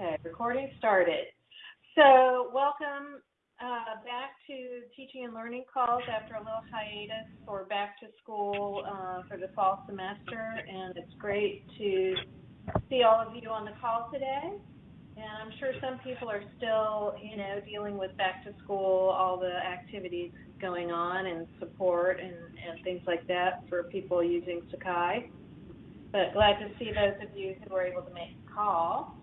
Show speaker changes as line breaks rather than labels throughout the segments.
Okay, recording started. So welcome uh, back to teaching and learning calls after a little hiatus for back to school uh, for the fall semester. And it's great to see all of you on the call today. And I'm sure some people are still, you know, dealing with back to school, all the activities going on and support and, and things like that for people using Sakai. But glad to see those of you who were able to make the call.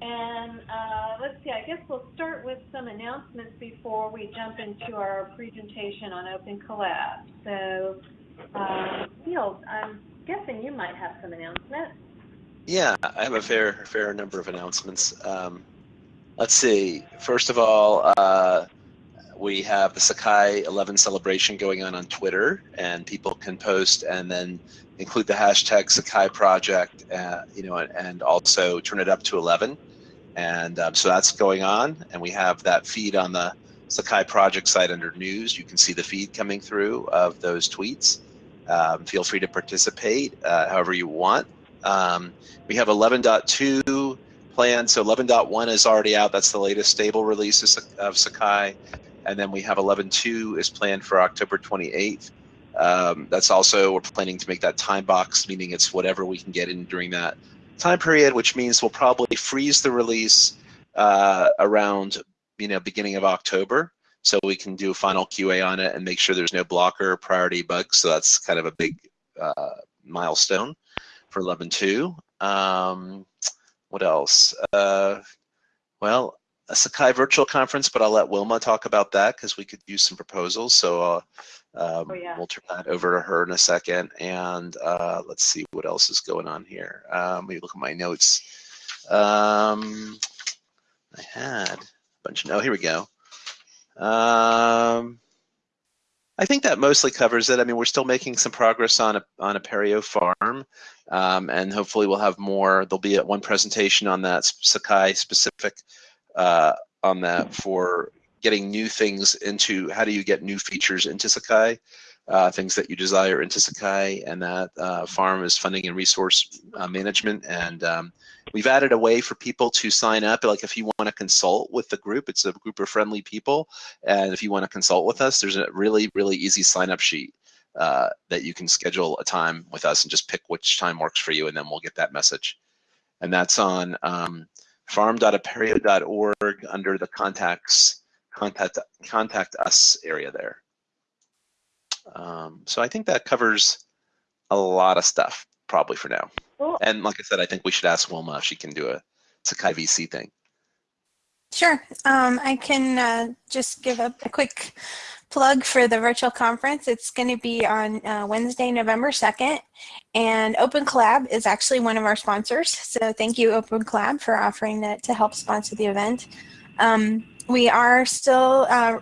And uh, let's see, I guess we'll start with some announcements before we jump into our presentation on Open Collab. So, uh, Neil, I'm guessing you might have some announcements.
Yeah, I have a fair fair number of announcements. Um, let's see. First of all, uh, we have the Sakai 11 celebration going on on Twitter, and people can post and then include the hashtag Sakai project, uh, you know, and also turn it up to 11. And um, so that's going on, and we have that feed on the Sakai project site under news. You can see the feed coming through of those tweets. Um, feel free to participate uh, however you want. Um, we have 11.2 planned, so 11.1 is already out. That's the latest stable release of Sakai. And then we have 11.2 is planned for October 28th. Um, that's also, we're planning to make that time box, meaning it's whatever we can get in during that time period, which means we'll probably freeze the release uh, around, you know, beginning of October. So we can do a final QA on it and make sure there's no blocker priority bugs. So that's kind of a big uh, milestone for 11.2. Um, what else? Uh, well, a Sakai virtual conference, but I'll let Wilma talk about that because we could use some proposals. So uh, um, oh, yeah. we'll turn that over to her in a second. And uh, let's see what else is going on here. Um, let me look at my notes. Um, I had a bunch of, oh, here we go. Um, I think that mostly covers it. I mean, we're still making some progress on a on Apereo farm, um, and hopefully we'll have more. There'll be one presentation on that Sakai specific uh, on that for getting new things into how do you get new features into Sakai, uh, things that you desire into Sakai, and that uh, farm is funding and resource uh, management. And um, we've added a way for people to sign up. Like if you want to consult with the group, it's a group of friendly people, and if you want to consult with us, there's a really really easy sign up sheet. Uh, that you can schedule a time with us and just pick which time works for you, and then we'll get that message. And that's on um, farm.apereo.org under the contacts contact contact us area there. Um, so I think that covers a lot of stuff probably for now. Cool. And like I said, I think we should ask Wilma if she can do a Sakai VC thing.
Sure. Um, I can uh, just give a, a, quick plug for the virtual conference. It's going to be on uh, Wednesday, November 2nd, and Open Collab is actually one of our sponsors. So thank you, Open Collab, for offering that to help sponsor the event. Um, we are still uh,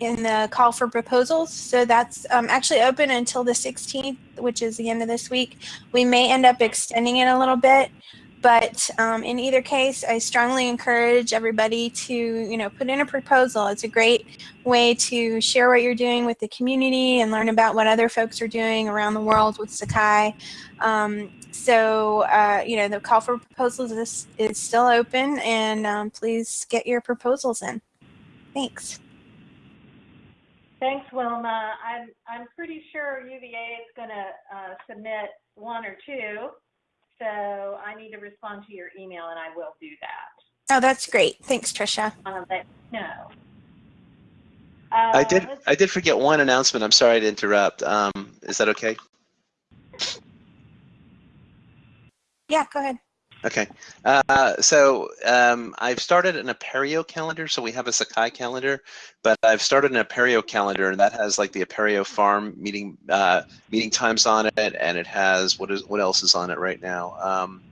in the call for proposals, so that's um, actually open until the 16th, which is the end of this week. We may end up extending it a little bit, but um, in either case, I strongly encourage everybody to, you know, put in a proposal. It's a great way to share what you're doing with the community and learn about what other folks are doing around the world with Sakai. Um, so, uh, you know, the call for proposals is, is still open and um, please get your proposals in. Thanks.
Thanks, Wilma. I'm, I'm pretty sure UVA is going to uh, submit one or two so I need to respond to your email and I will do that.
Oh, that's great. Thanks, Trisha.
Um, but no.
Uh, I did. I did forget one announcement. I'm sorry to interrupt. Um, is that okay?
Yeah, go ahead.
Okay, uh, so um, I've started an Apereo calendar. So we have a Sakai calendar, but I've started an Apereo calendar, and that has like the Apereo farm meeting uh, meeting times on it, and it has what is what else is on it right now. Um,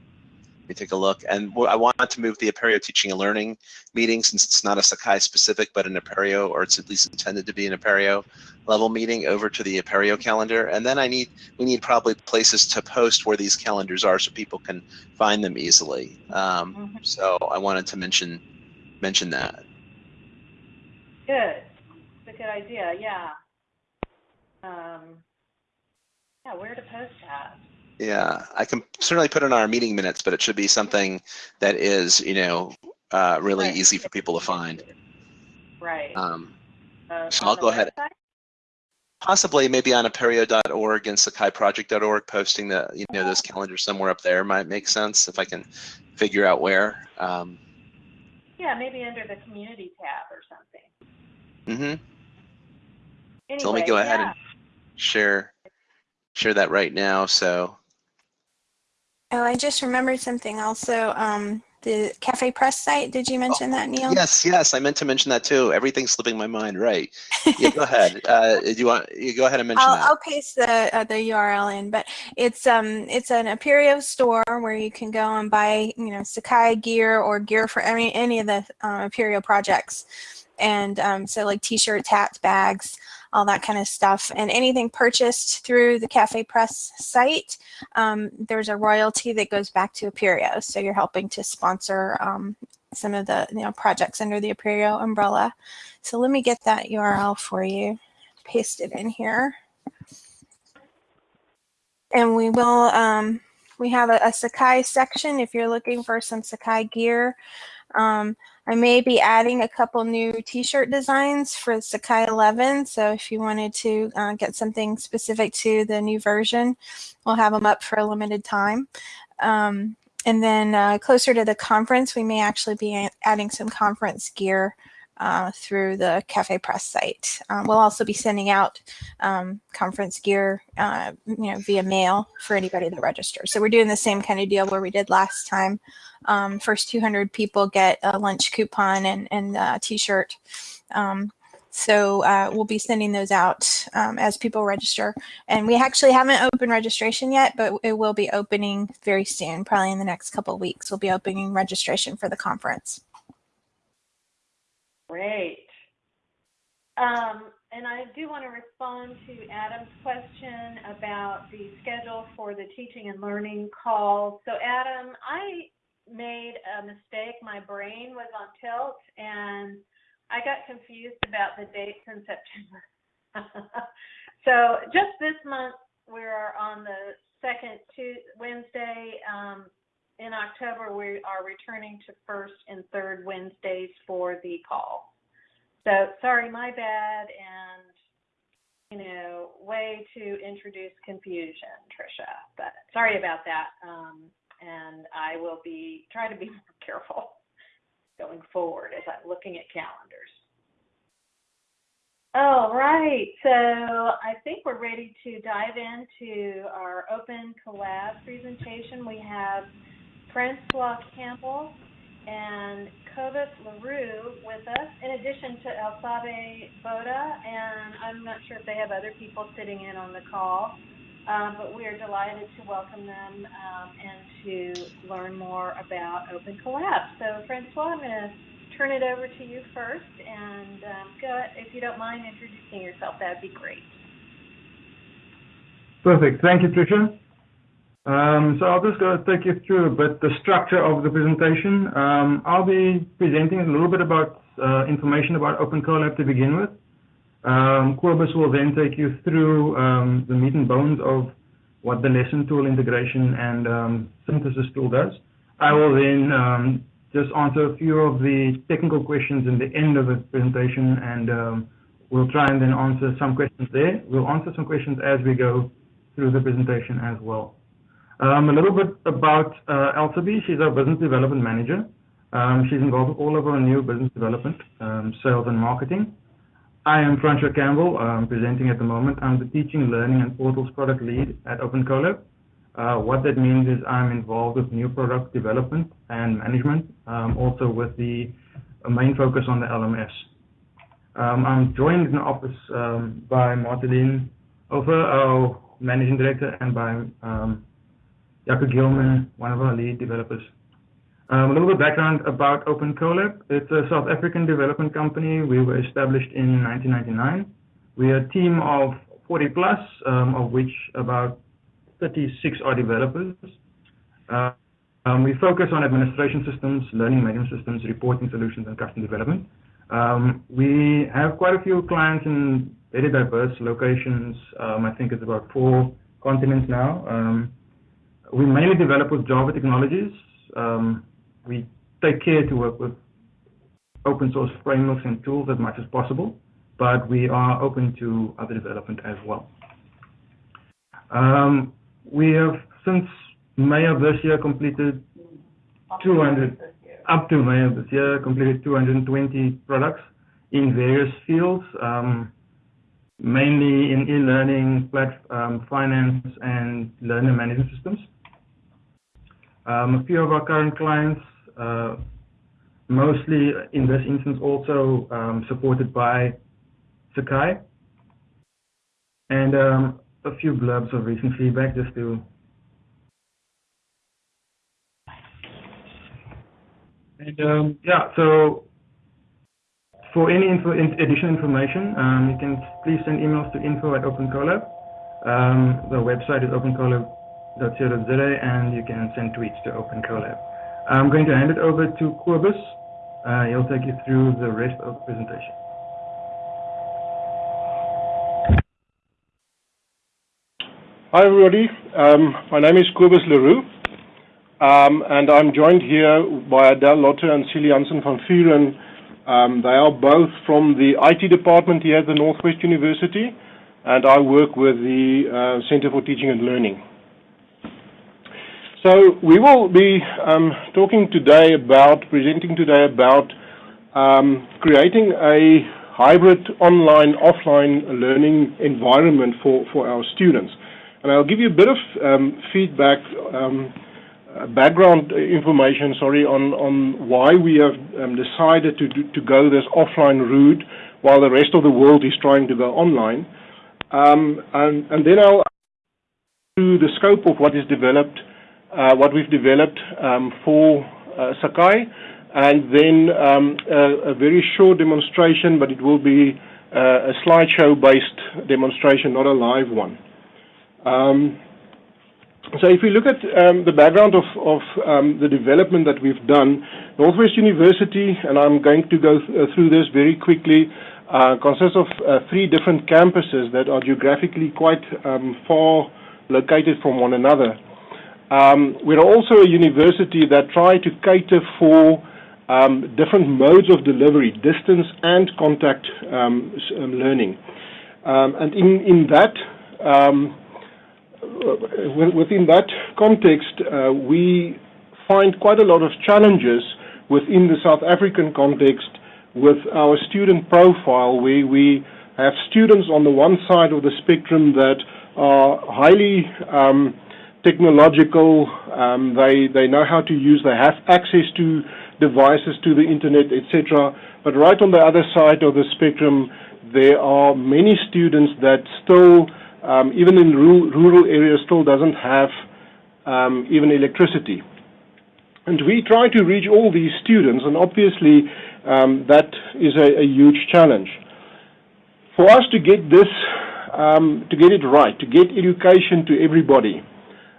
me take a look. And I want to move the Apereo teaching and learning meeting since it's not a Sakai specific, but an Apereo, or it's at least intended to be an Apereo level meeting over to the Apereo calendar. And then I need, we need probably places to post where these calendars are so people can find them easily. Um, mm -hmm. So I wanted to mention, mention that.
Good. It's a good idea. Yeah. Um, yeah, where to post that?
Yeah, I can certainly put in our meeting minutes, but it should be something that is, you know, uh, really
Right.
easy for people to find.
Right.
Um,
Uh,
so I'll go ahead.
website?
possibly maybe on apereo.org and sakaiproject.org, posting the, you know, those calendars somewhere up there might make sense if I can figure out where. Um,
Yeah, maybe under the community tab or something.
hmm
Anyway,
So let me go ahead
yeah.
and share share that right now. So
Oh, I just remembered something also. Um, the Cafe Press site, did you mention that, Neil?
yes, yes, I meant to mention that too. Everything's slipping my mind. Right. Yeah, go ahead. Uh, do you want you go ahead and mention
I'll,
that?
I'll paste the uh, the URL in, but it's um it's an Apereo store where you can go and buy you know Sakai gear or gear for any any of the um, Apereo projects, and um, so like T-shirts, hats, bags, all that kind of stuff, and anything purchased through the Cafe Press site, um, there's a royalty that goes back to Apereo, so you're helping to sponsor um, some of the you know projects under the Apereo umbrella. So let me get that URL for you paste it in here. And we will, um, we have a, a Sakai section if you're looking for some Sakai gear. Um, I may be adding a couple new t-shirt designs for Sakai 11. So if you wanted to uh, get something specific to the new version, we'll have them up for a limited time. Um, and then uh, closer to the conference, we may actually be adding some conference gear uh, through the Cafe Press site. Um, we'll also be sending out um, conference gear, uh, you know, via mail for anybody that registers. So we're doing the same kind of deal where we did last time. Um, first 200 people get a lunch coupon and and a T-shirt. Um, so uh, we'll be sending those out um, as people register. And we actually haven't opened registration yet, but it will be opening very soon, probably in the next couple weeks. We'll be opening registration for the conference.
Great. Um, and I do want to respond to Adam's question about the schedule for the teaching and learning calls. So Adam, I made a mistake. My brain was on tilt and I got confused about the dates in September. so just this month, we're on the second Tuesday, Wednesday. Um, in October, we are returning to first and third Wednesdays for the call. So sorry, my bad, and you know, way to introduce confusion, Trisha. But sorry about that. Um, and I will be trying to be more careful going forward as I'm looking at calendars. All right, so I think we're ready to dive into our open collab presentation. We have Francois Campbell and Kobus Leroux with us, in addition to Elsabe Boda, and I'm not sure if they have other people sitting in on the call, um, but we are delighted to welcome them um, and to learn more about Open Collab. So, Francois, I'm going to turn it over to you first, and um, go, if you don't mind introducing yourself, that would be great.
Perfect. Thank you, Tricia. Um, so I'll just go take you through a bit the structure of the presentation. Um, I'll be presenting a little bit about uh, information about Open Collab to begin with. Um, Kobus will then take you through um, the meat and bones of what the lesson tool integration and um, synthesis tool does. I will then um, just answer a few of the technical questions in the end of the presentation and um, we'll try and then answer some questions there. We'll answer some questions as we go through the presentation as well. Um, a little bit about uh, Elsabe. She's our business development manager. Um, she's involved with all of our new business development, um, sales and marketing. I am Francois Campbell, I'm presenting at the moment. I'm the teaching, learning, and portals product lead at Open Collab. Uh, what that means is I'm involved with new product development and management, um, also with the main focus on the LMS. Um, I'm joined in the office um, by Marteline Over, our managing director, and by Jaco Gilman, one of our lead developers. Um, a little bit background about Open Collab. It's a South African development company. We were established in 1999. We're a team of 40 plus, um, of which about 36 are developers. Uh, um, we focus on administration systems, learning management systems, reporting solutions, and custom development. Um, we have quite a few clients in very diverse locations. Um, I think it's about four continents now. Um, we mainly develop with Java technologies. Um, we take care to work with open source frameworks and tools as much as possible, but we are open to other development as well. Um, we have since May of this year completed 200, up to May of this year, completed 220 products in various fields, um, mainly in e-learning, um, finance, and learner management systems. Um, a few of our current clients, uh, mostly in this instance also um, supported by Sakai, and um, a few blurbs of recent feedback just to And um, yeah, so for any additional information, um, you can please send emails to info at OpenCollab. Um, the website is opencollab.co.za and you can send tweets to OpenCollab. I'm going to hand it over to Kobus. Uh, he'll take you through the rest of the presentation.
Hi everybody, um, my name is Kobus Leroux. Um, and I'm joined here by Adele Lotte and Celie Hansen van Vuren. Um, they are both from the IT department here at the Northwest University, and I work with the uh, Center for Teaching and Learning. So we will be um, talking today about, presenting today about um, creating a hybrid online-offline learning environment for, for our students. And I'll give you a bit of um, feedback um, uh, background information, sorry, on, on why we have um, decided to, to go this offline route while the rest of the world is trying to go online. Um, and, and then I'll to the scope of what is developed, what we've developed um, for uh, Sakai, and then um, a, very short demonstration, but it will be uh, a slideshow-based demonstration, not a live one. Um, so if we look at um, the background of, of um, the development that we've done, Northwest University, and I'm going to go th uh, through this very quickly, uh, consists of uh, three different campuses that are geographically quite um, far located from one another. Um, we're also a university that try to cater for um, different modes of delivery, distance and contact um, learning. and in, in that, within that context, uh, we find quite a lot of challenges within the South African context with our student profile, where we have students on the one side of the spectrum that are highly um, technological, um, they, they know how to use, they have access to devices, to the internet, etc. But right on the other side of the spectrum, there are many students that still um, even in rural, rural, areas, still doesn't have um, even electricity. And we try to reach all these students, and obviously um, that is a, a, huge challenge. For us to get this, um, to get it right, to get education to everybody,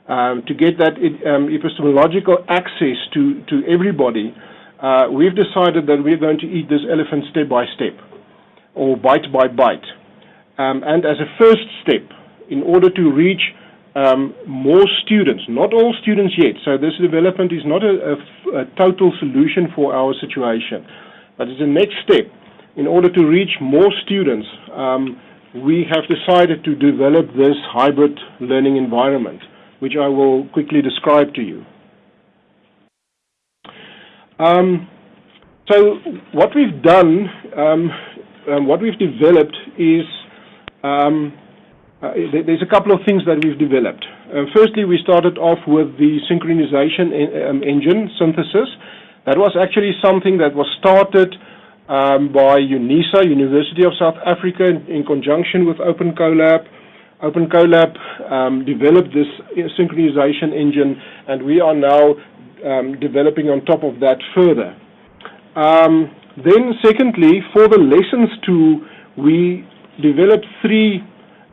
um, to get that um, epistemological access to, to everybody, uh, we've decided that we're going to eat this elephant step by step, or bite by bite. Um, and as a first step, in order to reach um, more students, not all students yet, so this development is not a, a, a total solution for our situation, but it's a next step. In order to reach more students, um, we have decided to develop this hybrid learning environment, which I will quickly describe to you. Um, so what we've done, um, um what we've developed is um, uh, there's a couple of things that we've developed. Uh, firstly, we started off with the synchronization in, um, engine synthesis. That was actually something that was started um, by UNISA, University of South Africa, in, in conjunction with. OpenCollab um, developed this uh, synchronization engine, and we are now um, developing on top of that further. Um, then, secondly, for the lessons tool, we developed three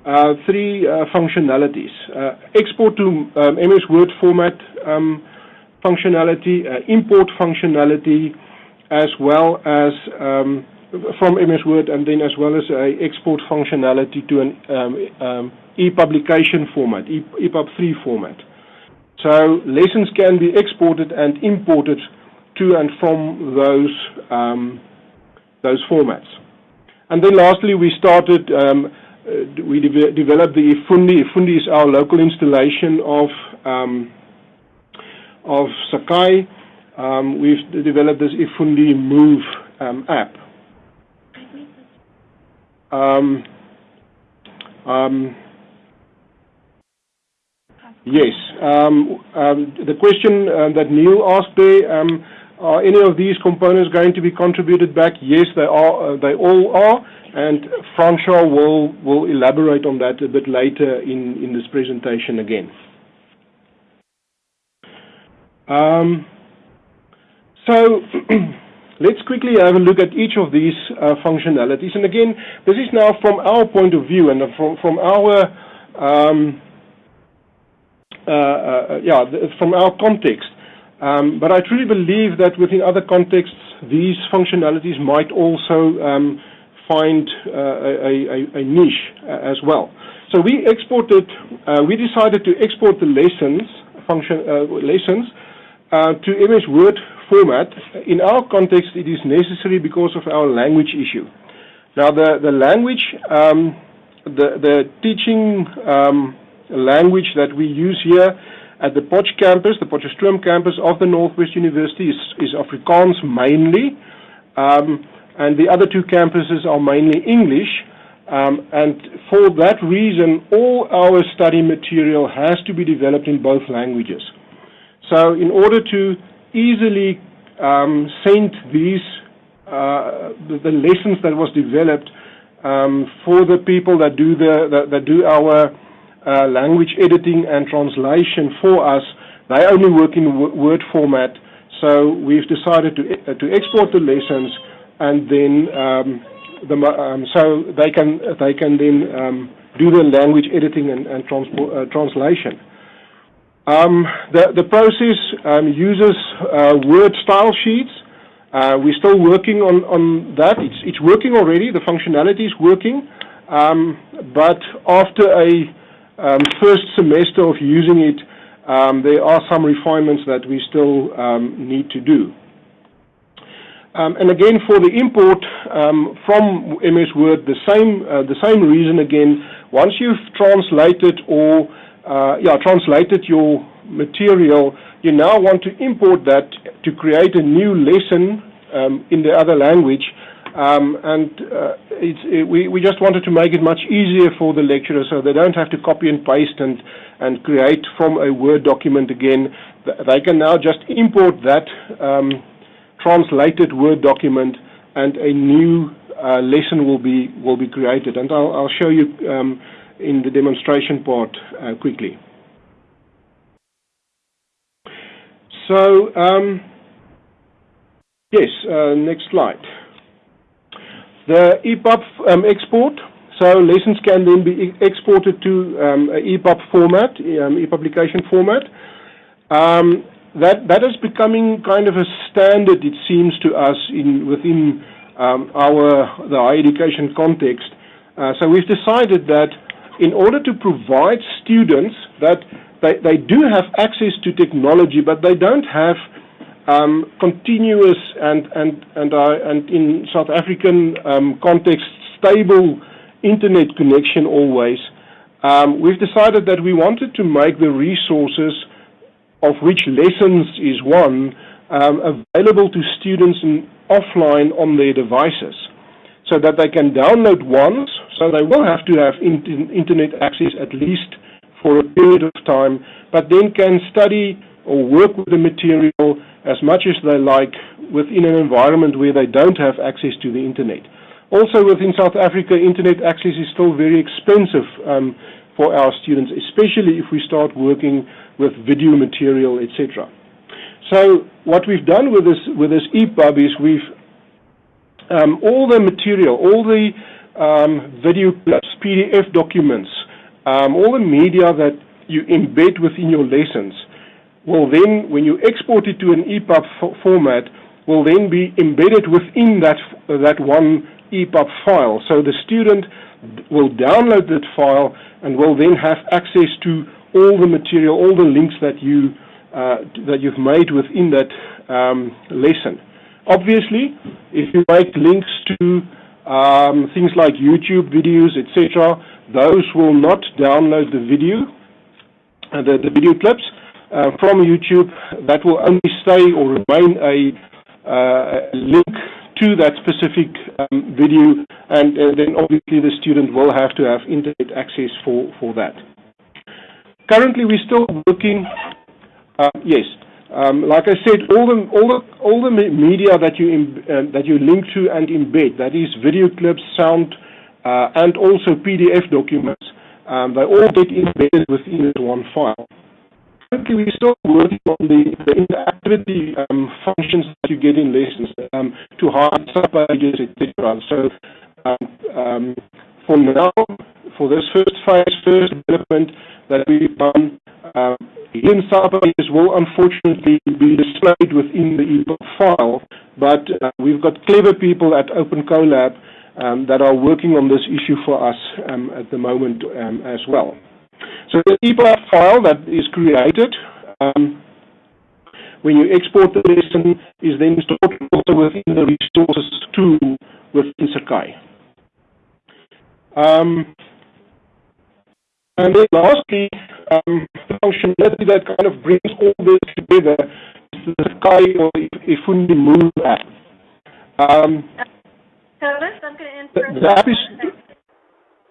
uh, three uh, functionalities. Uh, export to um, MS Word format um, functionality, import functionality, as well as um, from MS Word, and then as well as a export functionality to an um, um, e-publication format, e EPUB 3 format. So lessons can be exported and imported to and from those um, those formats. And then lastly, we started, um, uh, we de developed the eFundi. eFundi is our local installation of um, of Sakai. Um, we've developed this eFundi Move um, app. Um, um, yes. Um, um, the question uh, that Neil asked there, um, are any of these components going to be contributed back? Yes, they are. Uh, they all are, and Francois will will elaborate on that a bit later in in this presentation again. Um, so. Let's quickly have a look at each of these uh, functionalities. And again, this is now from our point of view and from, from our um, uh, uh, yeah, from our context. Um, but I truly believe that within other contexts, these functionalities might also um, find uh, a, a, a, niche uh, as well. So we exported, uh, we decided to export the lessons function lessons to MS Word format. In our context, it is necessary because of our language issue. Now, the, the language, um, the, the teaching um, language that we use here at the Potch campus, the Potchefstroom campus of the Northwest University is, is Afrikaans mainly, um, and the other two campuses are mainly English. Um, and for that reason, all our study material has to be developed in both languages. So in order to easily um, send these uh, the, lessons that was developed um, for the people that do the that, that do our uh, language editing and translation for us. They only work in Word format, so we've decided to uh, to export the lessons and then um, the, um, so they can they can then um, do the language editing and, and uh, translation. Um, the, the process um, uses uh, Word style sheets. Uh, we're still working on, on that. It's, it's working already. The functionality is working. Um, but after a um, first semester of using it, um, there are some refinements that we still um, need to do. and again, for the import from MS Word, the same, uh, the same reason again. Once you've translated or translated your material, you now want to import that to create a new lesson um, in the other language. Um, and uh, we, we just wanted to make it much easier for the lecturer so they don't have to copy and paste and, and create from a Word document again. They can now just import that um, translated Word document and a new uh, lesson will be, will be created. And I'll, show you in the demonstration part uh, quickly. So, um, yes, uh, next slide. The EPUB um, export. So lessons can then be exported to um, EPUB format, um, e-publication format. Um, that that is becoming kind of a standard, it seems to us, in within um, our the higher education context. Uh, so we've decided that in order to provide students that they, they do have access to technology, but they don't have um, continuous and and and, uh, and in South African um, context stable internet connection always. Um, we've decided that we wanted to make the resources, of which lessons is one, um, available to students in, offline on their devices so that they can download once, so they will have to have in internet access at least for a period of time, but then can study or work with the material as much as they like within an environment where they don't have access to the internet. Also within South Africa, internet access is still very expensive um, for our students, especially if we start working with video material, etc. So what we've done with this with this EPUB is we've um, all the material, all the um, video clips, PDF documents, um, all the media that you embed within your lessons will then, when you export it to an EPUB format, will then be embedded within that, that one EPUB file. So the student will download that file and will then have access to all the material, all the links that you uh, that you've made within that um, lesson. Obviously, if you make links to um, things like YouTube videos, etc., those will not download the video, uh, the, the video clips uh, from YouTube. That will only stay or remain a, uh, link to that specific um, video, and uh, then obviously the student will have to have internet access for, for that. Currently, we're still working, uh, yes, um, like I said, all the all the all the media that you uh, that you link to and embed, that is video clips, sound, uh, and also PDF documents, um, they all get embedded within one file. Currently, we're still working on the, the interactivity um, functions that you get in lessons um, to hide subpages, etc. So, um, for now, for this first phase, first development that we've done, um, hidden subpages will unfortunately be displayed within the EPUB file, but uh, we've got clever people at Open Collab um, that are working on this issue for us um, at the moment um, as well. So the EPUB file that is created um, when you export the lesson is then stored also within the resources tool within Sakai. Um, and then lastly, um, the functionality that kind of brings all this together is the Sky or eFundi Move app. Um,
so I'm going to interrupt.
The, the app is,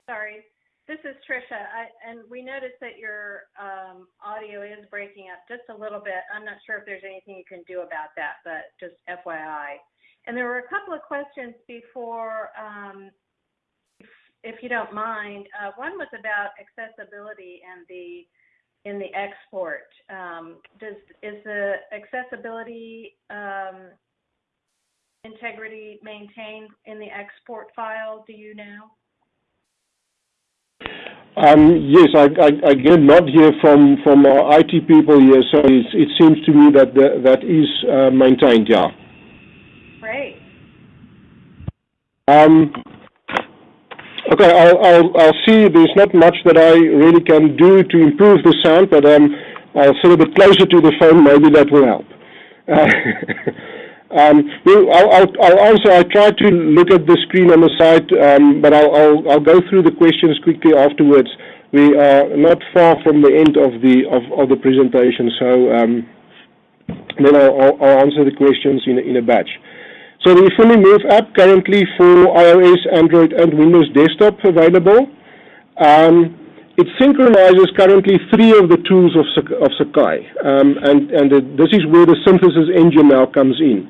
Sorry. This is Trisha, I, and we noticed that your um, audio is breaking up just a little bit. I'm not sure if there's anything you can do about that, but just FYI. And there were a couple of questions before, um, if, you don't mind. Uh, one was about accessibility and the in the export. Um, does is the accessibility um, integrity maintained in the export file? Do you know?
Um, yes, I, I, I, not here from, from our IT people here, so it seems to me that the, that is uh, maintained, yeah.
Great.
Um, okay, I'll, I'll, I'll see. There's not much that I really can do to improve the sound, but um, I'll sit a bit closer to the phone. Maybe that will help. Uh, Um, I'll, I'll, I'll, answer. I tried to look at the screen on the side, um, but I'll, I'll, go through the questions quickly afterwards. We are not far from the end of the of, of the presentation, so um, then I'll, I'll, answer the questions in in a batch. So the Fully Move app currently for iOS, Android, and Windows Desktop available. Um, it synchronizes currently three of the tools of, of Sakai, um, and, and this is where the synthesis engine now comes in.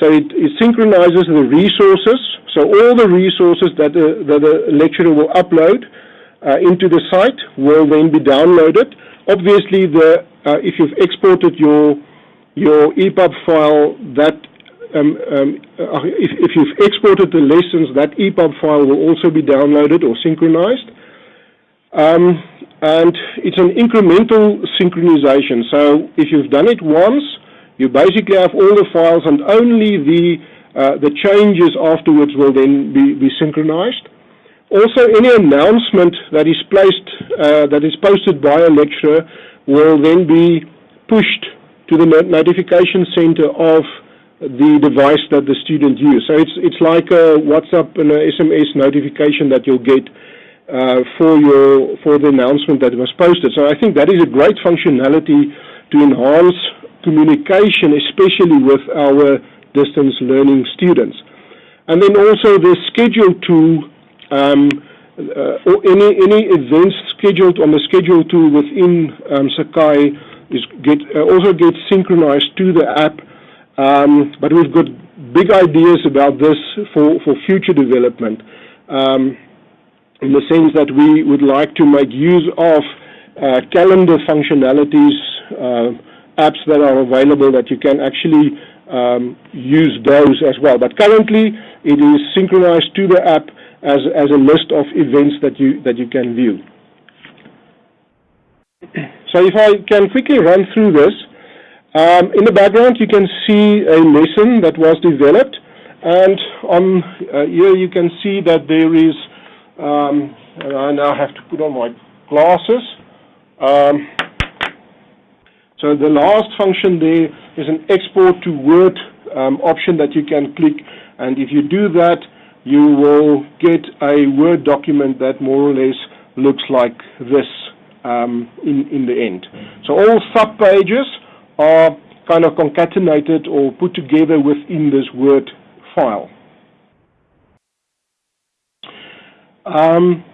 So it, it, synchronizes the resources. So all the resources that the, that the lecturer will upload uh, into the site will then be downloaded. Obviously, the uh, if you've exported your your EPUB file, that if, you've exported the lessons, that EPUB file will also be downloaded or synchronized. Um, and it's an incremental synchronization. So if you've done it once, you basically have all the files and only the, uh, the changes afterwards will then be, be synchronized. Also, any announcement that is placed, uh, that is posted by a lecturer will then be pushed to the notification center of the device that the student used. So it's, it's like a WhatsApp and a SMS notification that you'll get uh, for your for the announcement that was posted. So I think that is a great functionality to enhance communication, especially with our distance learning students. And then also the schedule tool, um, uh, or any, any events scheduled on the schedule tool within um, Sakai is get, uh, also gets synchronized to the app. Um, but we've got big ideas about this for, for future development um, in the sense that we would like to make use of uh, calendar functionalities uh, apps that are available that you can actually um, use those as well. But currently, it is synchronized to the app as, as a list of events that you, that you can view. So if I can quickly run through this, um, in the background you can see a lesson that was developed and on uh, here you can see that there is, um, and I now have to put on my glasses, um, So the last function there is an export to Word um, option that you can click, and if you do that, you will get a Word document that more or less looks like this um, in, in the end. So all subpages are kind of concatenated or put together within this Word file. Um,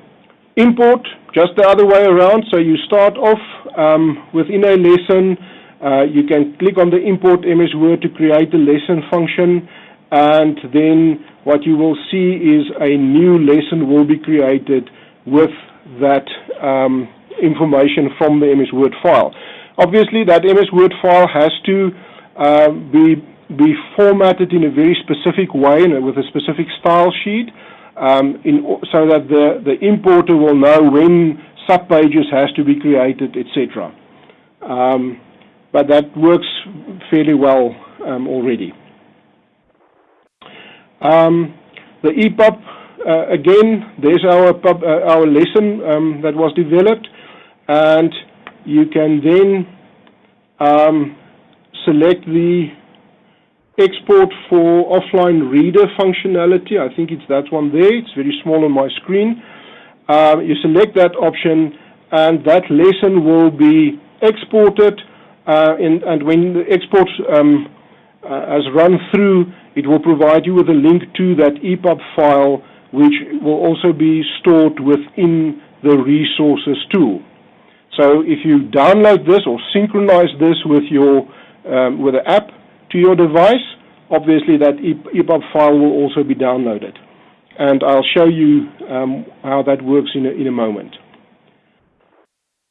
import, just the other way around. So you start off um, within a lesson. Uh, you can click on the import MS Word to create the lesson function. And then what you will see is a new lesson will be created with that um, information from the MS Word file. Obviously, that MS Word file has to uh, be be formatted in a very specific way and with a specific style sheet, um, in, so that the the importer will know when subpages has to be created, etc. Um, but that works fairly well um, already. Um, the EPUB uh, again, there's our pub, uh, our lesson um, that was developed, and you can then um, select the export for offline reader functionality. I think it's that one there. It's very small on my screen. Um, you select that option, and that lesson will be exported. Uh, in, and when the export um, uh, has run through, it will provide you with a link to that EPUB file which will also be stored within the resources tool. So if you download this or synchronize this with your um, with the app to your device, obviously that EPUB file will also be downloaded. And I'll show you um, how that works in a, in a moment.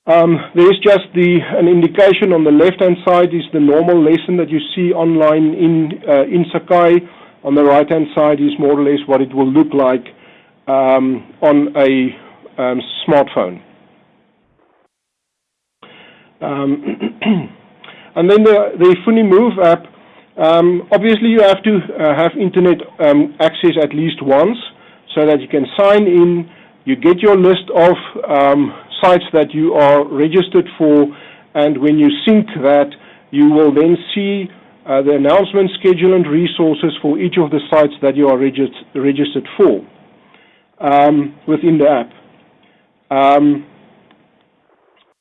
Um, there's just the an indication on the left-hand side is the normal lesson that you see online in uh, in Sakai on the right-hand side is more or less what it will look like um, on a um, smartphone. Um, and then the, the FuniMove app, um, obviously you have to uh, have internet um, access at least once so that you can sign in, you get your list of um, sites that you are registered for, and when you sync that, you will then see uh, the announcement schedule and resources for each of the sites that you are regist registered for um, within the app.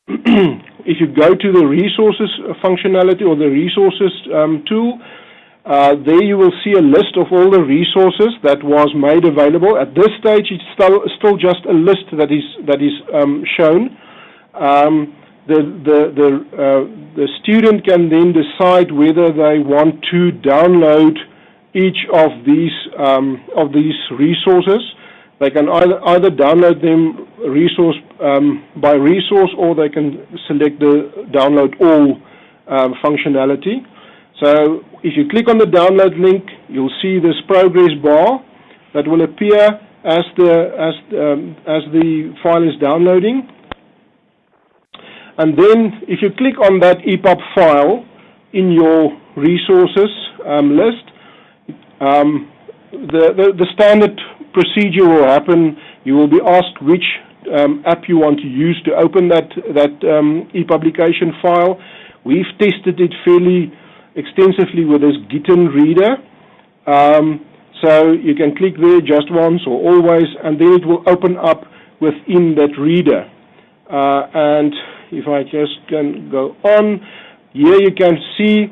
If you go to the resources functionality or the resources um, tool, uh, there you will see a list of all the resources that was made available. At this stage, it's still, still just a list that is that is um, shown. Um, the the the, uh, the student can then decide whether they want to download each of these um, of these resources. They can either either download them resource by resource, or they can select the download all um, functionality. So if you click on the download link, you'll see this progress bar that will appear as the as um, as the file is downloading. And then if you click on that EPUB file in your resources um, list, um, the, the, the, standard procedure will happen. You will be asked which um, app you want to use to open that, that um, ePublication file. We've tested it fairly extensively with this Gitden reader. Um, so you can click there just once or always, and then it will open up within that reader. Uh, and if I just can go on, here you can see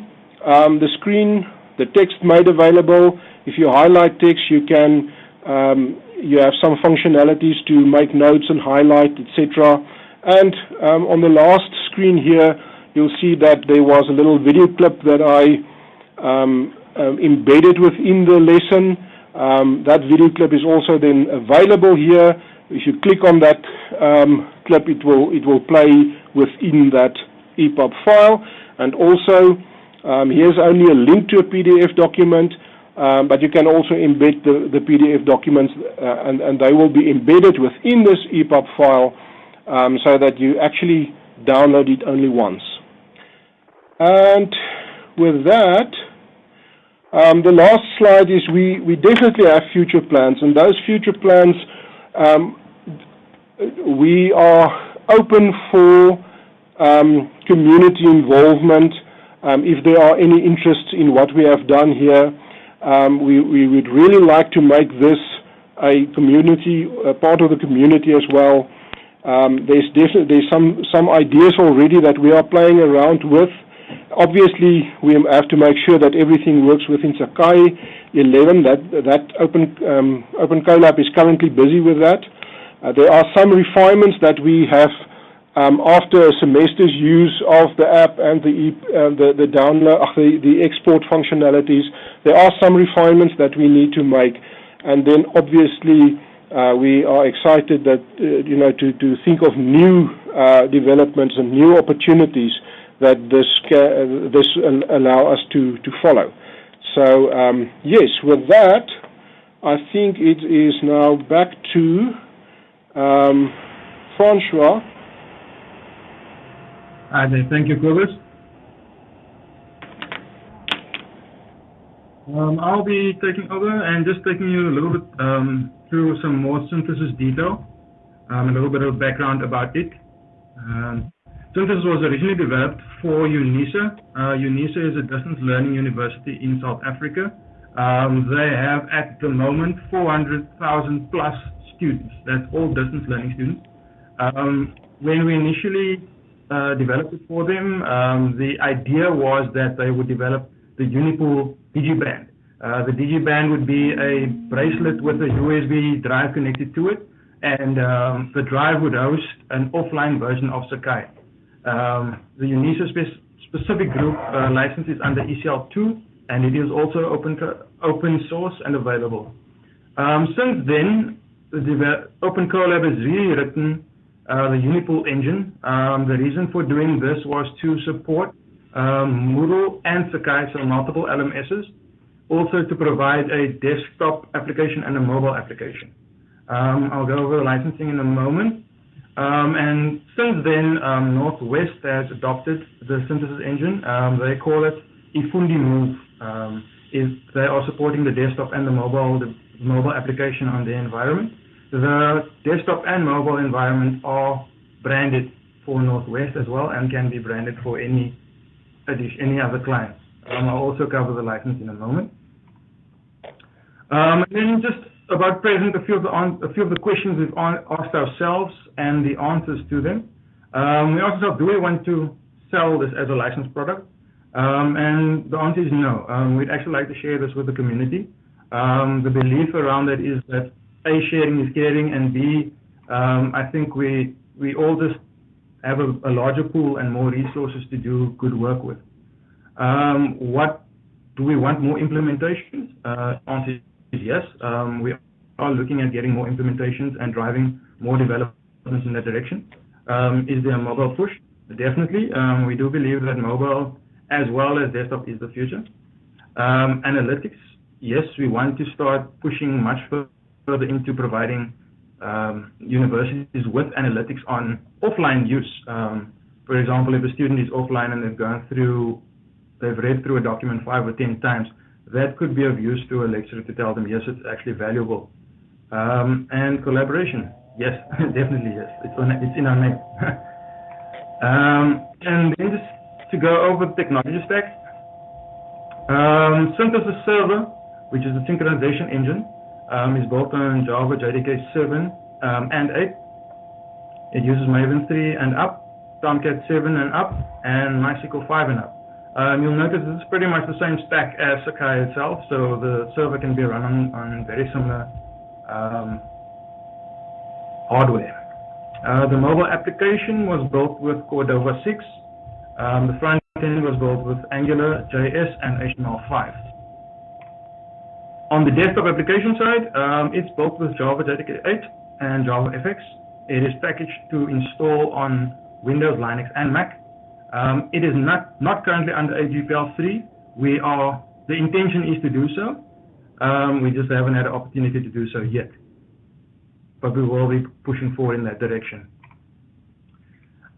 um, the screen, the text made available. If you highlight text, you can um, you have some functionalities to make notes and highlight, etc. And um, on the last screen here, you'll see that there was a little video clip that I um, um, embedded within the lesson. Um, that video clip is also then available here. If you click on that um, clip, it will it will play within that EPUB file. And also, um, here's only a link to a PDF document, um, but you can also embed the, the PDF documents, uh, and, and they will be embedded within this EPUB file um, so that you actually download it only once. And with that, um, the last slide is we, we definitely have future plans, and those future plans um, we are open for um, community involvement, um, if there are any interests in what we have done here. Um, we, we, would really like to make this a community, a part of the community as well. Um, there's definitely there's some some ideas already that we are playing around with. Obviously, we have to make sure that everything works within Sakai 11. That that Open um, Open is currently busy with that. Uh, there are some refinements that we have um, after a semester's use of the app and the uh, the, the download uh, the, the export functionalities. There are some refinements that we need to make, and then obviously uh, we are excited that uh, you know to, to think of new uh, developments and new opportunities that this uh, this allow us to to follow. So um, yes, with that, I think it is now back to um, Francois.
Hi there. Thank you, Kobus. Um, I'll be taking over and just taking you a little bit um, through some more synthesis detail, um, a little bit of background about it. Um, synthesis was originally developed for UNISA. Uh, UNISA is a distance learning university in South Africa. Um, they have at the moment 400,000 plus students. That's all distance learning students. Um, when we initially developed it for them, Um, the idea was that they would develop the Unipool digiband. Uh, the digiband would be a bracelet with a USB drive connected to it, and um, the drive would host an offline version of Sakai. Um, the UNISA spe specific group uh, license is under ECL2, and it is also open open source and available. Um, since then, the Open Collab has rewritten uh, the Unipool engine. Um, the reason for doing this was to support um, Moodle and Sakai, so multiple LMSs, also to provide a desktop application and a mobile application. Um, I'll go over the licensing in a moment. Um, and since then, um, Northwest has adopted the synthesis engine. Um, they call it eFundi Move. Is they are supporting the desktop and the mobile the mobile application on the environment. The desktop and mobile environment are branded for Northwest as well and can be branded for any any other clients. Um, I'll also cover the license in a moment. Um, and then just about present, a few of the, a few of the questions we've asked ourselves and the answers to them. Um, we asked ourselves, do we want to sell this as a licensed product? Um, and the answer is no. Um, we'd actually like to share this with the community. Um, the belief around it is that A, sharing is caring, and B, I think we, we all just have a, a, larger pool and more resources to do good work with. Um, what do we want more implementations? Uh, answer is yes. Um, we are looking at getting more implementations and driving more developments in that direction. Um, is there a mobile push? Definitely. Um, we do believe that mobile as well as desktop is the future. Um, analytics, yes, we want to start pushing much further into providing um, universities with analytics on offline use. Um, for example, if a student is offline and they've gone through, they've read through a document five or ten times, that could be of use to a lecturer to tell them, yes, it's actually valuable. Um, and collaboration, yes, definitely yes, it's, on, it's in our name. um, and then just to go over the technology stack, um, Synthesis Server, which is a synchronization engine, um, is built on Java JDK 7 um, and 8. It uses Maven 3 and up, Tomcat 7 and up, and MySQL 5 and up. Um, you'll notice it's pretty much the same stack as Sakai itself, so the server can be run on, on very similar um, hardware. Uh, the mobile application was built with Cordova 6. Um, the front end was built with Angular, JS, and HTML5. On the desktop application side, um, it's built with Java JDK 8 and Java FX. It is packaged to install on Windows, Linux, and Mac. Um, it is not, not currently under AGPL 3. We are, the intention is to do so. Um, we just haven't had an opportunity to do so yet. But we will be pushing forward in that direction.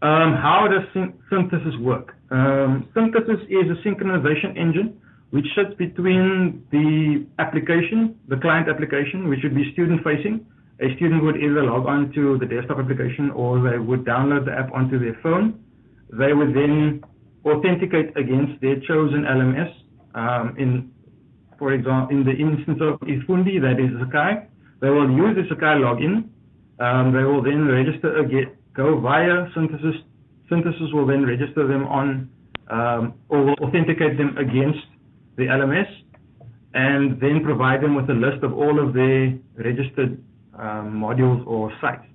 Um, how does synthesis work? Um, synthesis is a synchronization engine which sits between the application, the client application, which would be student facing. A student would either log on to the desktop application or they would download the app onto their phone. they would then authenticate against their chosen LMS. Um, in, for example, in the instance of eFundi, that is Sakai, they will use the Sakai login. Um, they will then register again, go via Synthesis. Synthesis will then register them on um, or will authenticate them against the LMS and then provide them with a list of all of their registered um, modules or sites.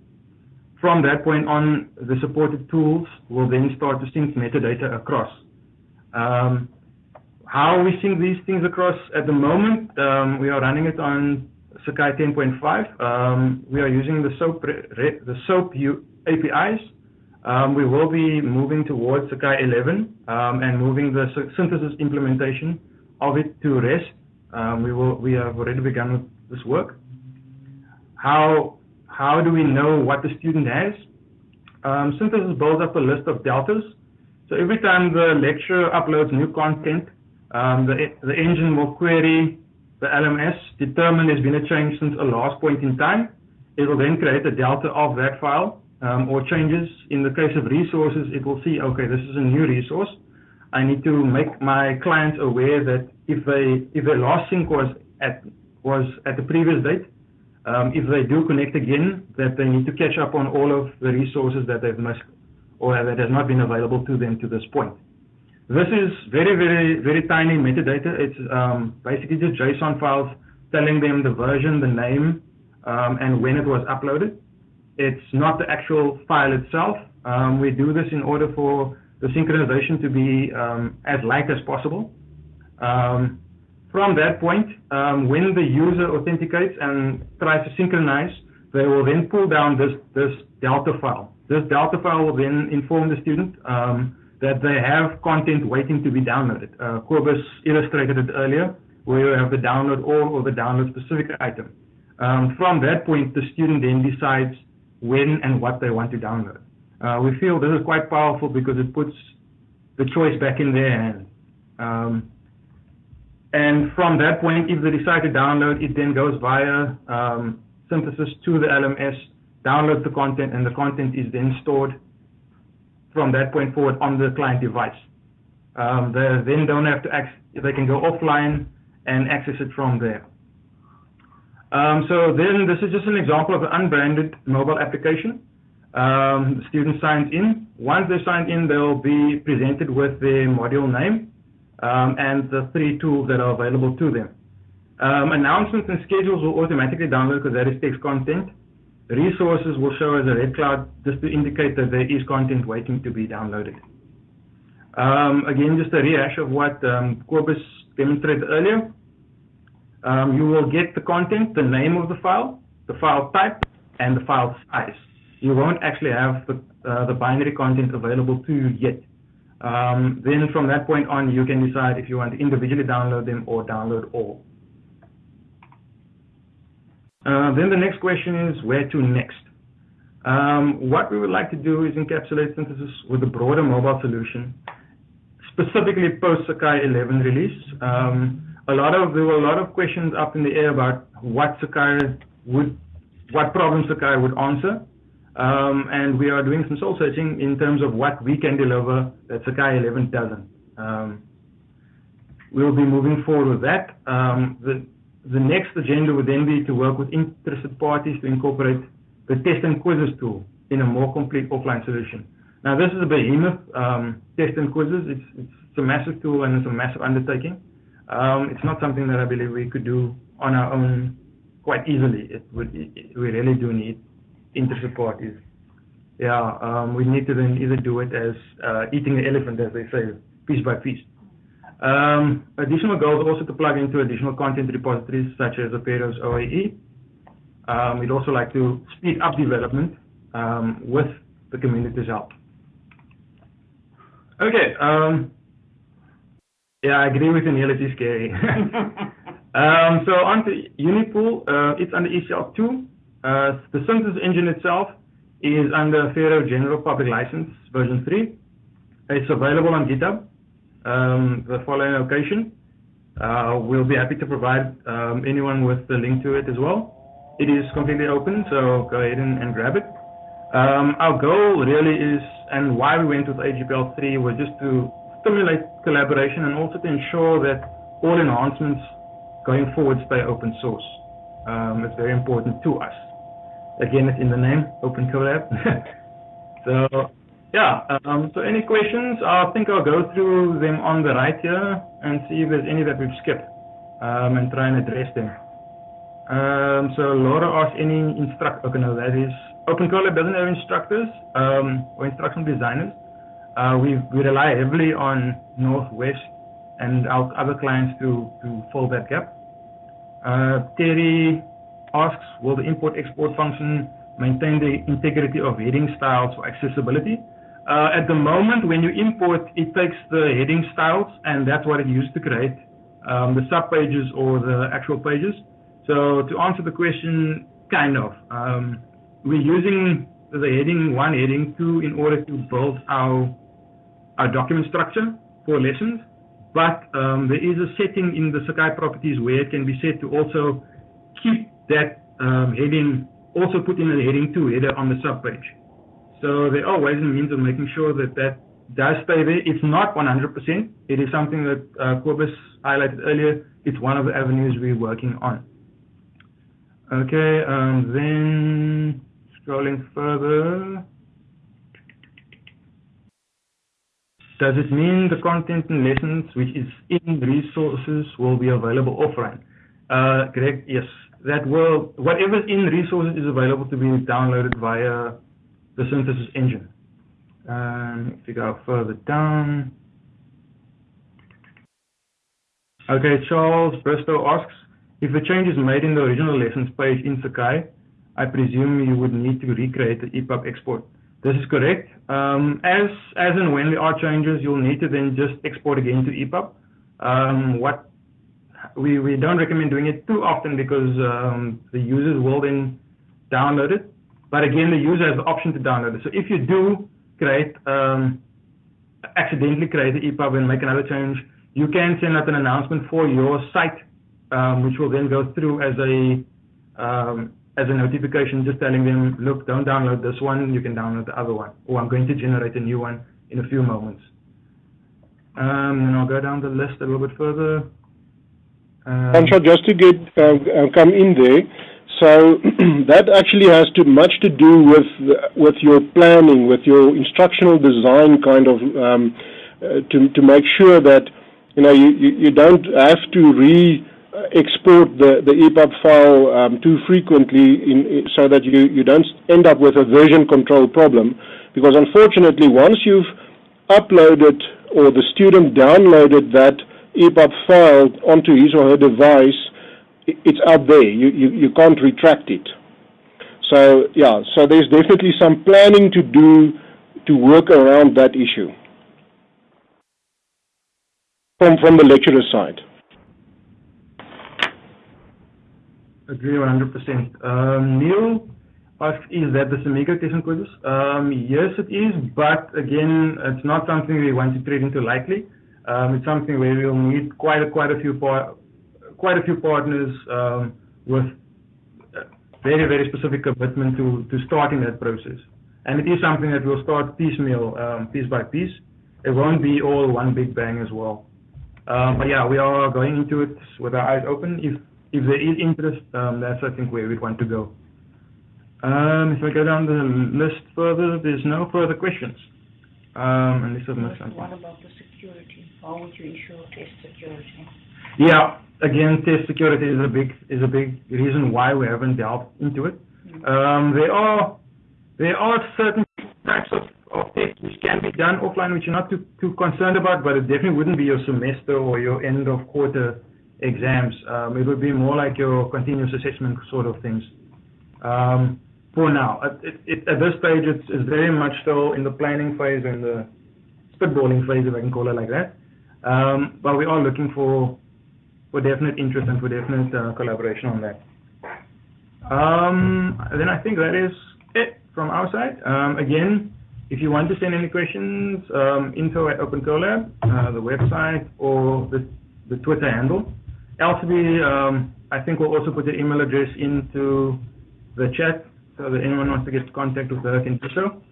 From that point on, the supported tools will then start to sync metadata across. Um, how we sync these things across at the moment, um, we are running it on Sakai 10.5. Um, we are using the SOAP, the SOAP APIs. Um, we will be moving towards Sakai 11 um, and moving the synthesis implementation of it to REST. Um, we have already begun with this work. How do we know what the student has? Um, synthesis builds up a list of deltas. So every time the lecturer uploads new content, um, the, engine will query the LMS, determine there's been a change since a last point in time. It will then create a delta of that file or changes. In the case of resources, it will see, okay, this is a new resource. I need to make my clients aware that if they if their last sync was at was at the previous date, um, if they do connect again, that they need to catch up on all of the resources that they've missed or that has not been available to them to this point. This is very, very, very tiny metadata. It's um, basically just JSON files telling them the version, the name, um, and when it was uploaded. It's not the actual file itself. Um, we do this in order for the synchronization to be um, as light as possible. Um, from that point, um, when the user authenticates and tries to synchronize, they will then pull down this, this Delta file. This Delta file will then inform the student um, that they have content waiting to be downloaded. Uh, Kobus illustrated it earlier, where you have the download all or the download specific item. Um, from that point, the student then decides when and what they want to download. Uh, we feel this is quite powerful because it puts the choice back in their hands. Um, and from that point, if they decide to download, it then goes via um, synthesis to the LMS, downloads the content, and the content is then stored from that point forward on the client device. Um, they then don't have to access, they can go offline and access it from there. Um, so then this is just an example of an unbranded mobile application. Um, the student signs in. Once they sign in, they'll be presented with their module name um, and the three tools that are available to them. Um, announcements and schedules will automatically download because that is text content. Resources will show as a red cloud just to indicate that there is content waiting to be downloaded. Um, again, just a rehash of what um, Kobus demonstrated earlier. Um, you will get the content, the name of the file, the file type, and the file size. You won't actually have the, uh, the binary content available to you yet. Um, then from that point on, you can decide if you want to individually download them or download all. Uh, then the next question is where to next? Um, what we would like to do is encapsulate synthesis with a broader mobile solution, specifically post Sakai 11 release. Um, a lot of there were a lot of questions up in the air about what Sakai would, what problems Sakai would answer. Um, and we are doing some soul searching in terms of what we can deliver that Sakai 11 doesn't. Um, we'll be moving forward with that. Um, the, the next agenda would then be to work with interested parties to incorporate the test and quizzes tool in a more complete offline solution. Now, this is a behemoth, um, test and quizzes. It's, it's, a massive tool and it's a massive undertaking. Um, it's not something that I believe we could do on our own quite easily. It would, it, we really do need interested parties. Yeah, um, we need to then either do it as uh, eating the elephant, as they say, piece by piece. Um, additional goals also to plug into additional content repositories such as Apereo's OAE. Um, we'd also like to speed up development um, with the community's help. Okay. Um, yeah, I agree with you, Neil. It is scary. Um, so on to Unipool. Uh, it's under ECL 2. Uh, the synthesis engine itself is under Affero General Public License version 3. It's available on GitHub, um, the following location. Uh, we'll be happy to provide um, anyone with the link to it as well. It is completely open, so go ahead and, and grab it. Um, our goal really is, and why we went with AGPL 3 was just to stimulate collaboration and also to ensure that all enhancements going forward stay open source. Um, it's very important to us. Again, it's in the name, Open Collab. so, yeah, um, so any questions? I think I'll go through them on the right here and see if there's any that we've skipped um, and try and address them. Um, so Laura asked any instruct, okay, no, that is, Open Collab doesn't have instructors um, or instructional designers. Uh, we we rely heavily on Northwest and our other clients to, to fill that gap. Uh, Terry asks, will the import-export function maintain the integrity of heading styles for accessibility? Uh, at the moment, when you import, it takes the heading styles, and that's what it uses to create um, the subpages or the actual pages. So to answer the question, kind of. Um, we're using the heading one, heading two in order to build our, our document structure for lessons. But um, there is a setting in the Sakai properties where it can be set to also keep that um, heading, also put in a heading two header on the subpage. So there are ways and means of making sure that that does stay there. It's not 100%. It is something that uh, Kobus highlighted earlier. It's one of the avenues we're working on. Okay, um, then scrolling further. Does it mean the content and lessons which is in the resources will be available offline? Uh, correct, yes. That will, whatever in resources is available to be downloaded via the synthesis engine. Um, if you go further down. Okay, Charles Bristow asks, if a change is made in the original lessons page in Sakai, I presume you would need to recreate the EPUB export. This is correct. Um, as, as and when there are changes, you'll need to then just export again to EPUB. Um, what we, we don't recommend doing it too often because um, the users will then download it. But again, the user has the option to download it. So if you do create, um, accidentally create the EPUB and make another change, you can send out an announcement for your site, um, which will then go through as a um, as a notification just telling them, look, don't download this one, you can download the other one. Or I'm going to generate a new one in a few moments. Um, and I'll go down the list a little bit further.
Um, just to get uh, come in there, so that actually has too much to do with with your planning, with your instructional design, kind of um, uh, to to make sure that you know you, you, you don't have to re export the, the EPUB file um, too frequently in, so that you, you don't end up with a version control problem. Because unfortunately, once you've uploaded or the student downloaded that EPUB file onto his or her device, it's out there. You, you, you can't retract it. So, yeah, so there's definitely some planning to do to work around that issue from, from the lecturer side.
Agree 100%. Um, Neil asks, is that the Samigo testing quizzes? Um, yes, it is, but again, it's not something we want to treat into lightly. Um, it's something where we'll need quite a, quite a few par quite a few partners um, with very very specific commitment to to starting that process. And it is something that we'll start piecemeal, um, piece by piece. It won't be all one big bang as well. Um, but yeah, we are going into it with our eyes open. If if there is interest, um, that's I think where we want to go. Um, if I go down the list further, there's no further questions. Um, unless I've missed something.
What about the security? How would you ensure test security?
Yeah, again, test security is a big is a big reason why we haven't delved into it. Mm. Um, there are there are certain types of, of tests which can be done offline, which you're not too too concerned about, but it definitely wouldn't be your semester or your end of quarter exams. Um, it would be more like your continuous assessment sort of things. Um, for now, at, it, at this stage, it's, it's, very much still in the planning phase and the spitballing phase, if I can call it like that. Um, but we are looking for for definite interest and for definite uh, collaboration on that. Um, then I think that is it from our side. Um, again, if you want to send any questions, um, info at OpenCollab, uh, the website, or the, the Twitter handle. Elsie, um, I think we'll also put the email address into the chat so that anyone wants to get contact with her can do so.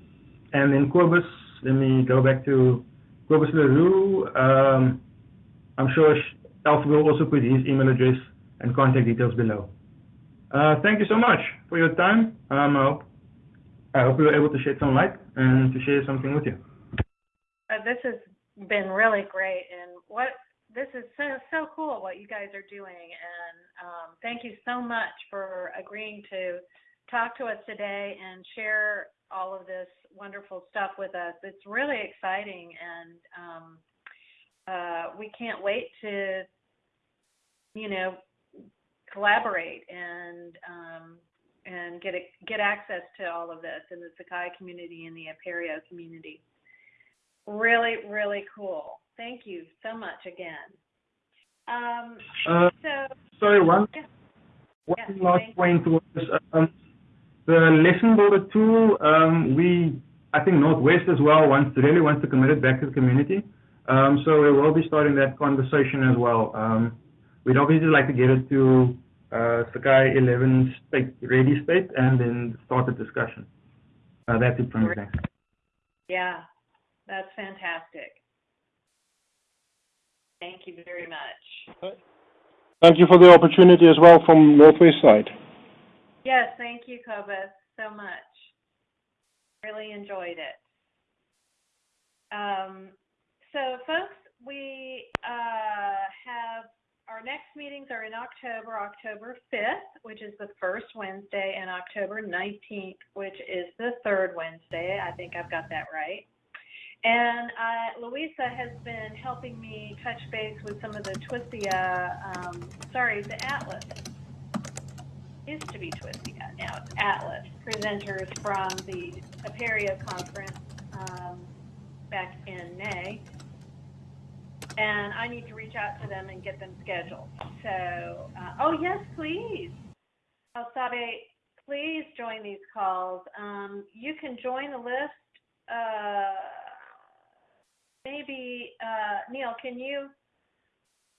And then Kobus, let me go back to Kobus Leroux. Um, I'm sure Alf will also put his email address and contact details below. Uh, thank you so much for your time. Um, I, hope, I hope we were able to shed some light and to share something with you.
Uh, this has been really great, and what this is so so cool what you guys are doing, and um, thank you so much for agreeing to talk to us today and share all of this wonderful stuff with us. It's really exciting, and um, uh, we can't wait to, you know, collaborate and um, and get a, get access to all of this in the Sakai community and the Apereo community. Really, really cool. Thank you so much again. Um,
Uh,
so,
sorry, one,
Yeah.
one
Yeah,
last point was um, the lesson builder tool. Um, we, I think Northwest as well wants really wants to commit it back to the community. Um, so we will be starting that conversation as well. Um, we'd obviously like to get it to uh, Sakai 11 state ready state and then start the discussion. Uh, that's it from me. Thanks.
yeah, that's fantastic. Thank you very much.
Thank you for the opportunity as well from Northwest side.
Yes, thank you, Kobus, so much. Really enjoyed it. Um, so, folks, we uh, have our next meetings are in October, October 5th, which is the first Wednesday, and October 19th, which is the third Wednesday. I think I've got that right. And uh, Louisa has been helping me touch base with some of the Twistia, um, sorry, the Atlas used to be Twistia, now it's Atlas, presenters from the Apereo conference um, back in May. And I need to reach out to them and get them scheduled. So, uh, oh yes, please. Alsabe, please join these calls. Um, you can join the list. Uh, maybe, uh, Neil, can you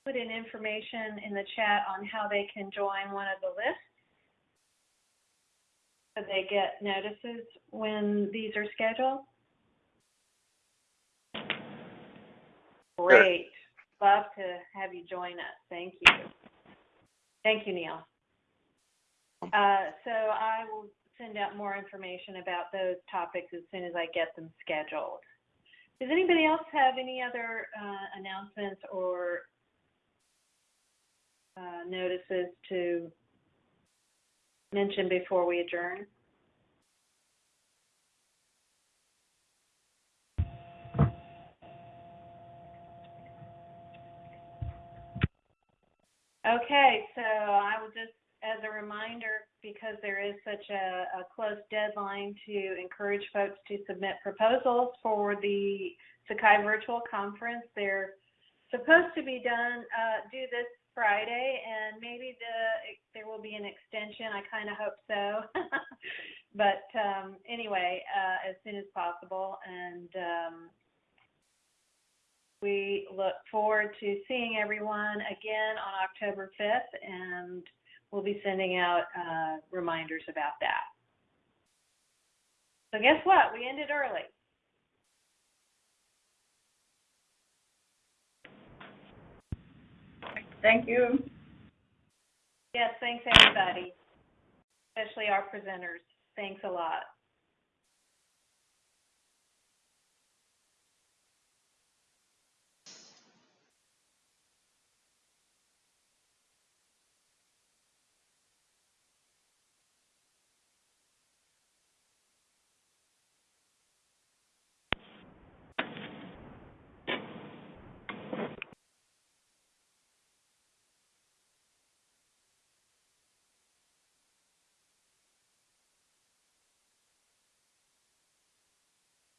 put in information in the chat on how they can join one of the lists? So they get notices when these are scheduled? Great. Love to have you join us. Thank you. Thank you, Neil. Uh, so I will send out more information about those topics as soon as I get them scheduled. Does anybody else have any other uh, announcements or uh, notices to mention before we adjourn? Okay, so I will just, as a reminder, because there is such a, a close deadline to encourage folks to submit proposals for the Sakai Virtual Conference, they're supposed to be done uh, due this Friday, and maybe the there will be an extension. I kind of hope so, but um, anyway, uh, as soon as possible, and um, we look forward to seeing everyone again on October 5th, and we'll be sending out uh, reminders about that. So guess what? We ended early.
Thank you.
Yes, thanks everybody, especially our presenters. Thanks a lot.